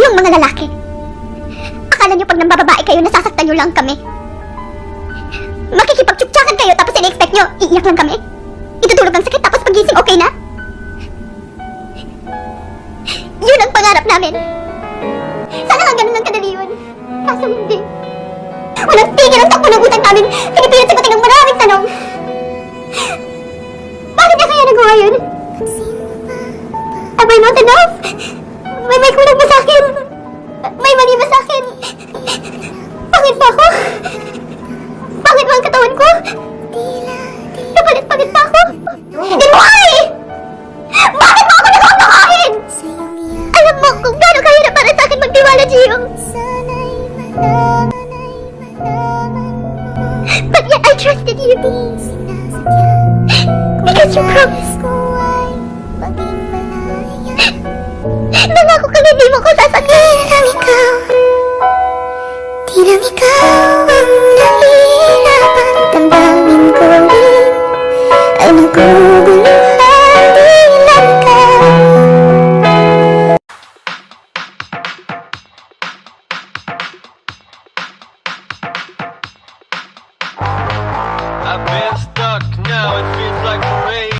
Kayong mga lalaki. Akala nyo pag nambababae kayo, nasasaktan nyo lang kami. Makikipagtsuktsakan kayo tapos in-expect nyo, iiyak lang kami. Itutulog ang sakit tapos pagising okay na. Yun ang pangarap namin. Sana lang ganun lang kadali yun. Kaso hindi. Walang tigil ang takbo ng utak namin. Pinipilit sagutin ng maraming tanong. Bakit niya kaya nagawa yun? Am I not enough? Akin? Pangit ba ako? Pangit ba ang katawan ko? Napalit-palit ba ako? Why? Bakit mo ako nakakakain? Alam mo kung gaano kahirap para sa akin magtiwala, Gio. But yet I trusted you. Because you promised. Nangako ka na hindi mo ko sasaktan. Bilang ikaw ang nahirapan Damdamin ko rin Ay nagulat